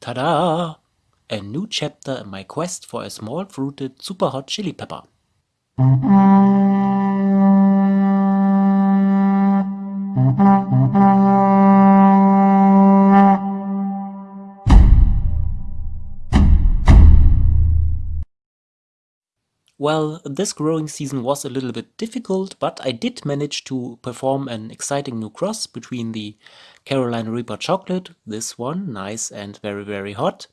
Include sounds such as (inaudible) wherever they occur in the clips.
Ta-da! A new chapter in my quest for a small fruited super hot chili pepper. Well, this growing season was a little bit difficult, but I did manage to perform an exciting new cross between the Carolina Reaper chocolate, this one, nice and very very hot,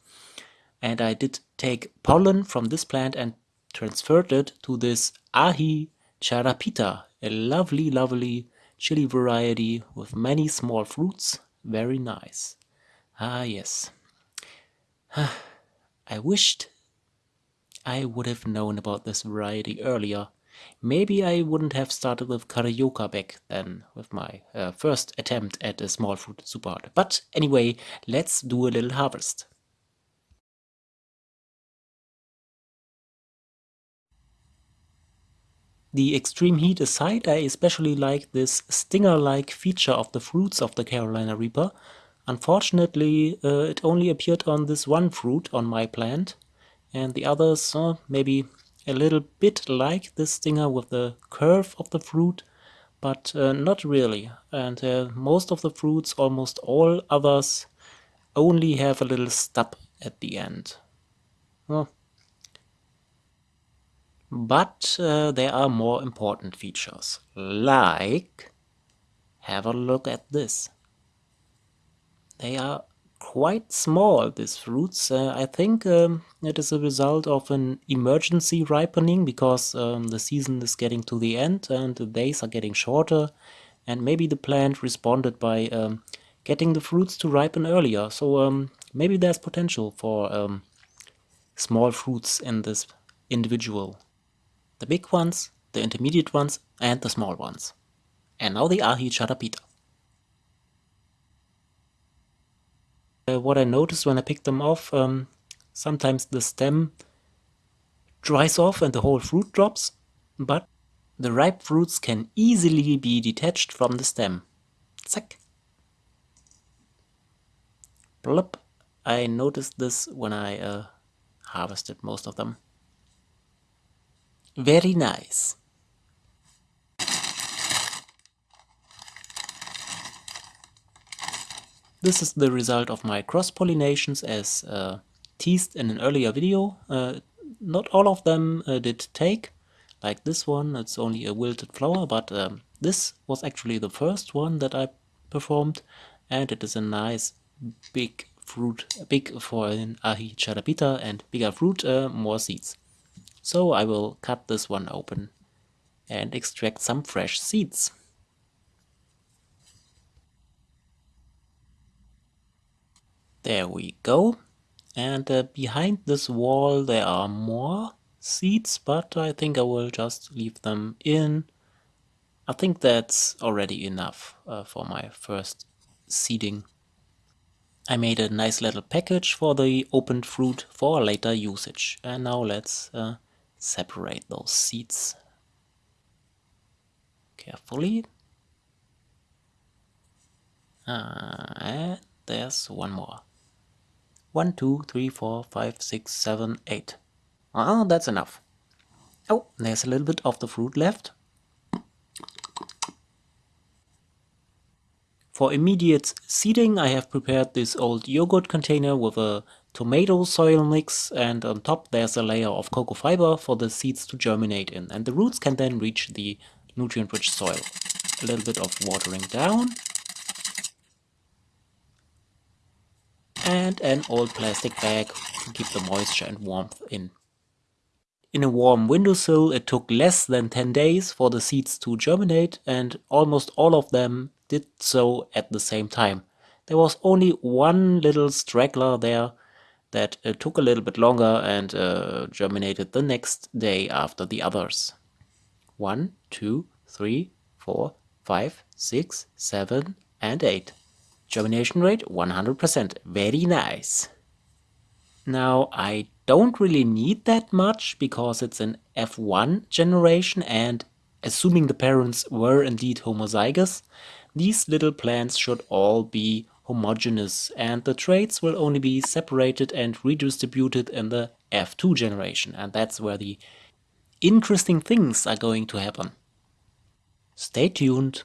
and I did take pollen from this plant and transferred it to this Aji charapita, a lovely lovely chili variety with many small fruits, very nice. Ah yes. (sighs) I wished I would have known about this variety earlier. Maybe I wouldn't have started with Carioca back then, with my uh, first attempt at a small fruit super hot. But anyway, let's do a little harvest. The extreme heat aside, I especially like this stinger-like feature of the fruits of the Carolina Reaper. Unfortunately, uh, it only appeared on this one fruit on my plant, and the others uh, maybe a little bit like this stinger with the curve of the fruit but uh, not really. And uh, most of the fruits almost all others only have a little stub at the end. Well, but uh, there are more important features like have a look at this. They are quite small, these fruits. Uh, I think um, it is a result of an emergency ripening because um, the season is getting to the end and the days are getting shorter and maybe the plant responded by um, getting the fruits to ripen earlier. So um, maybe there's potential for um, small fruits in this individual. The big ones, the intermediate ones and the small ones. And now the Aji charapita. Uh, what I noticed when I picked them off, um, sometimes the stem dries off and the whole fruit drops, but the ripe fruits can easily be detached from the stem. Zack. Plop. I noticed this when I uh, harvested most of them. Very nice. This is the result of my cross-pollinations as uh, teased in an earlier video. Uh, not all of them uh, did take, like this one, it's only a wilted flower, but um, this was actually the first one that I performed and it is a nice big fruit, big for an aji charapita and bigger fruit, uh, more seeds. So I will cut this one open and extract some fresh seeds. There we go. And uh, behind this wall there are more seeds, but I think I will just leave them in. I think that's already enough uh, for my first seeding. I made a nice little package for the opened fruit for later usage. And now let's uh, separate those seeds carefully. Uh, and there's one more. 1, 2, 3, 4, 5, 6, 7, 8. Ah, that's enough. Oh, there's a little bit of the fruit left. For immediate seeding I have prepared this old yogurt container with a tomato soil mix and on top there's a layer of cocoa fiber for the seeds to germinate in and the roots can then reach the nutrient-rich soil. A little bit of watering down and an old plastic bag to keep the moisture and warmth in. In a warm windowsill it took less than 10 days for the seeds to germinate and almost all of them did so at the same time. There was only one little straggler there that uh, took a little bit longer and uh, germinated the next day after the others. One, two, three, four, five, six, seven, and 8. Germination rate 100%. Very nice. Now I don't really need that much because it's an F1 generation and assuming the parents were indeed homozygous, these little plants should all be homogeneous and the traits will only be separated and redistributed in the F2 generation and that's where the interesting things are going to happen. Stay tuned.